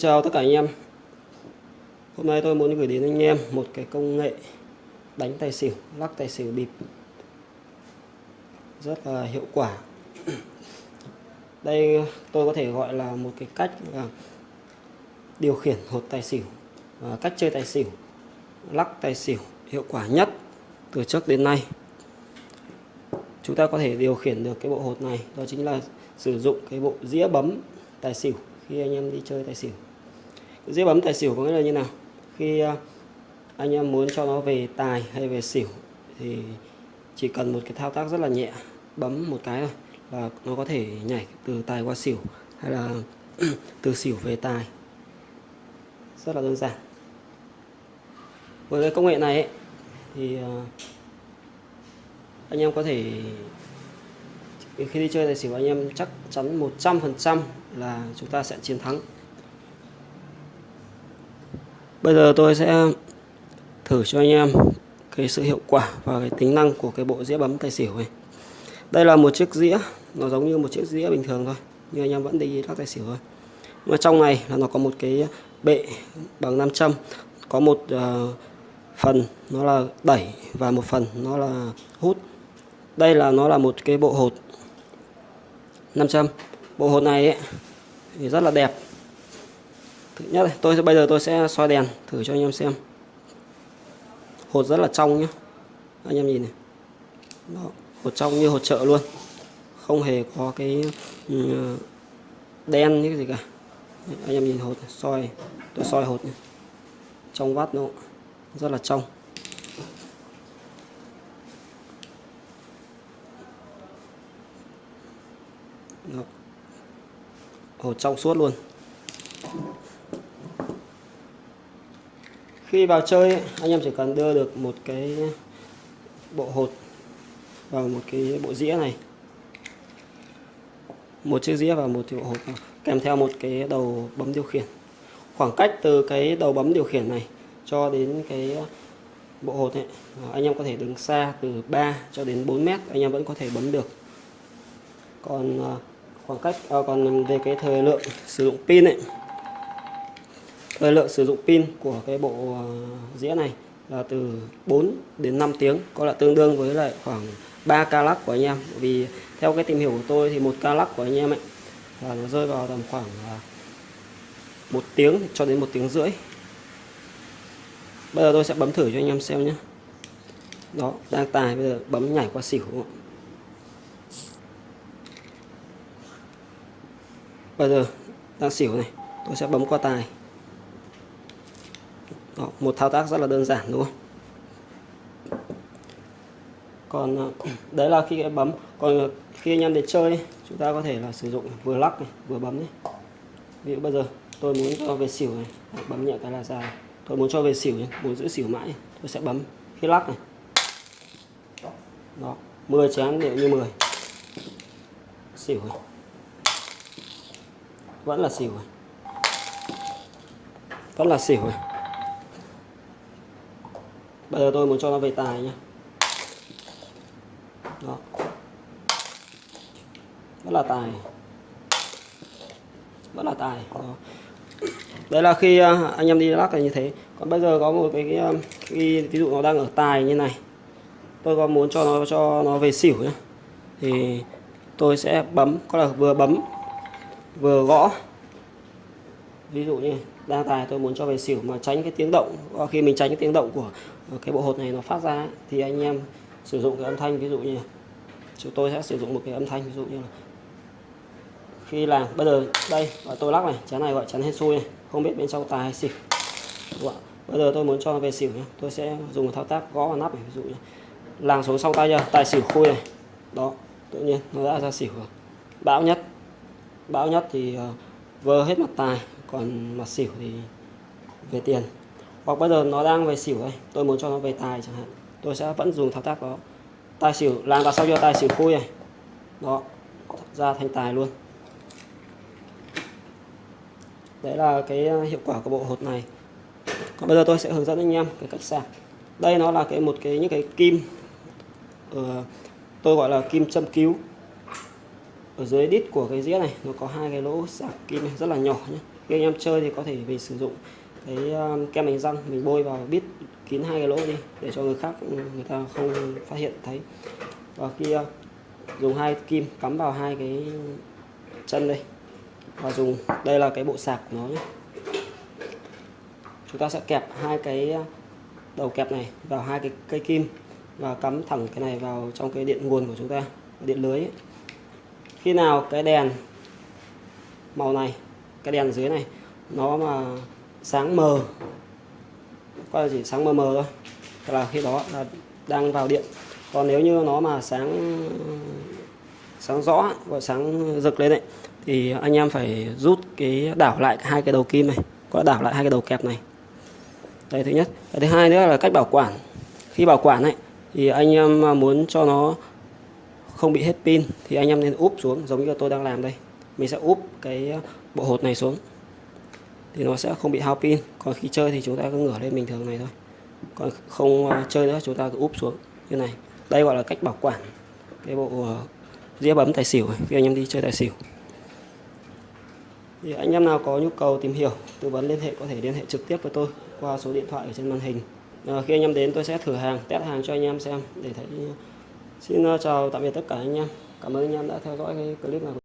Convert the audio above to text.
Chào tất cả anh em. Hôm nay tôi muốn gửi đến anh em một cái công nghệ đánh tài xỉu, lắc tài xỉu bịp. Rất là hiệu quả. Đây tôi có thể gọi là một cái cách là điều khiển hột tài xỉu à, cách chơi tài xỉu lắc tài xỉu hiệu quả nhất từ trước đến nay. Chúng ta có thể điều khiển được cái bộ hột này đó chính là sử dụng cái bộ dĩa bấm tài xỉu khi anh em đi chơi tài xỉu dĩa bấm tài xỉu có nghĩa là như nào? Khi à, anh em muốn cho nó về tài hay về xỉu thì chỉ cần một cái thao tác rất là nhẹ bấm một cái thôi là nó có thể nhảy từ tài qua xỉu hay là từ xỉu về tài. Rất là đơn giản. Với cái công nghệ này ấy, thì à, anh em có thể khi đi chơi tài xỉu anh em chắc chắn 100% là chúng ta sẽ chiến thắng bây giờ tôi sẽ thử cho anh em cái sự hiệu quả và cái tính năng của cái bộ dĩa bấm tài xỉu này. Đây là một chiếc dĩa nó giống như một chiếc dĩa bình thường thôi nhưng anh em vẫn đi lắc tài xỉu thôi. Mà trong này là nó có một cái bệ bằng nam châm có một uh, phần nó là đẩy và một phần nó là hút. Đây là nó là một cái bộ hột 500 bộ hột này ấy, thì rất là đẹp thứ nhất này, tôi bây giờ tôi sẽ soi đèn thử cho anh em xem. Hột rất là trong nhé anh em nhìn này. Đó, hột trong như hột chợ luôn. Không hề có cái ừ, đen như cái gì cả. Anh em nhìn hột soi tôi soi hột này. trong vắt nó rất là trong. Đó. Hột trong suốt luôn khi vào chơi anh em chỉ cần đưa được một cái bộ hột vào một cái bộ dĩa này. Một chiếc dĩa và một bộ hột kèm theo một cái đầu bấm điều khiển. Khoảng cách từ cái đầu bấm điều khiển này cho đến cái bộ hột này à, anh em có thể đứng xa từ 3 cho đến 4 mét anh em vẫn có thể bấm được. Còn à, khoảng cách à, còn về cái thời lượng sử dụng pin ấy thời lượng sử dụng pin của cái bộ ờ, dĩa này là từ 4 đến 5 tiếng, có là tương đương với lại khoảng 3 ca lắc của anh em. Vì theo cái tìm hiểu của tôi thì một ca lắc của anh em ấy là nó rơi vào tầm khoảng một tiếng cho đến một tiếng rưỡi. Bây giờ tôi sẽ bấm thử cho anh em xem nhé. Đó đang tài bây giờ bấm nhảy qua xỉu. Bây giờ đang xỉu này, tôi sẽ bấm qua tài đó, một thao tác rất là đơn giản đúng không? Còn à, đấy là khi bấm còn à, khi anh em để chơi chúng ta có thể là sử dụng vừa lắc này, vừa bấm này. Ví dụ bây giờ tôi muốn cho về xỉu này. Bấm nhẹ cái là ra. Tôi muốn cho về xỉu này, muốn giữ xỉu mãi tôi sẽ bấm khi lắc này. Đó 10 chén đều như 10 xỉu này. Vẫn là xỉu này. Vẫn là xỉu này bây giờ tôi muốn cho nó về tài nhé đó. Vẫn là tài. Vẫn là tài. Đó. đấy là khi à, anh em đi lắc là như thế. Còn bây giờ có một cái, cái, um, cái ví dụ nó đang ở tài như này. Tôi có muốn cho nó cho nó về xỉu nhé thì tôi sẽ bấm có là vừa bấm vừa gõ. Ví dụ như đang tài tôi muốn cho về xỉu mà tránh cái tiếng động. Khi mình tránh cái tiếng động của ờ, cái bộ hột này nó phát ra thì anh em sử dụng cái âm thanh ví dụ như chúng tôi sẽ sử dụng một cái âm thanh ví dụ như là khi làm bây giờ đây gọi tôi lắc này chén này gọi chén hết xui này không biết bên trong tài hay xỉu. Bây giờ tôi muốn cho về xỉu nhé tôi sẽ dùng một thao tác gõ vào nắp này ví dụ như làng xuống sau tay chưa? Tài xỉu khui này. Đó tự nhiên nó đã ra xỉu rồi. Bão nhất bão nhất thì uh, vơ hết mặt tài còn mặt xỉu thì về tiền. Hoặc bây giờ nó đang về xỉu đây tôi muốn cho nó về tài chẳng hạn. Tôi sẽ vẫn dùng thao tác đó. Tài xỉu làm vào sau cho tài xỉu khui này. Đó ra thành tài luôn. Đấy là cái à, hiệu quả của bộ hột này. Còn bây giờ tôi sẽ hướng dẫn anh em cái cách sạc. Đây nó là cái một cái những cái kim uh, tôi gọi là kim châm cứu. Ở dưới đít của cái dĩa này nó có hai cái lỗ sạc kim này rất là nhỏ nhé khi anh em chơi thì có thể mình sử dụng cái uh, kem đánh răng mình bôi vào bít kín hai cái lỗ đi để cho người khác ừ, người ta không phát hiện thấy. Và khi uh, dùng hai kim cắm vào hai cái chân đây. Và dùng đây là cái bộ sạc của nó nhé. Chúng ta sẽ kẹp hai cái ờ, đầu kẹp này vào hai cái cây kim và cắm thẳng cái này vào trong cái điện nguồn của chúng ta điện lưới ấy. khi nào cái đèn màu này cái đèn dưới này, nó mà sáng mờ qua chỉ sáng mờ mờ thôi. Là khi đó là đang vào điện. Còn nếu như nó mà sáng sáng rõ và sáng rực lên đấy thì anh em phải rút cái đảo lại hai cái đầu kim này, có đảo lại hai cái đầu kẹp này. Đây thứ nhất. Cái thứ hai nữa là cách bảo quản. Khi bảo quản này thì anh em muốn cho nó không bị hết pin, thì anh em nên úp xuống giống như tôi đang làm đây mình sẽ úp cái bộ hột này xuống. Thì nó sẽ không bị hao pin. Còn khi chơi thì chúng ta cứ ngửa lên bình thường này thôi. Còn không à, chơi nữa chúng ta cứ úp xuống như này. Đây gọi là cách bảo quản cái bộ à, dĩa bấm tài xỉu khi anh em đi chơi tài xỉu. Thì anh em nào có nhu cầu tìm hiểu tư vấn liên hệ có thể liên hệ trực tiếp với tôi qua số điện thoại ở trên màn hình. À, khi anh em đến tôi sẽ thử hàng test hàng cho anh em xem để thấy. Xin à, chào tạm biệt tất cả anh em. Cảm ơn anh em đã theo dõi cái clip này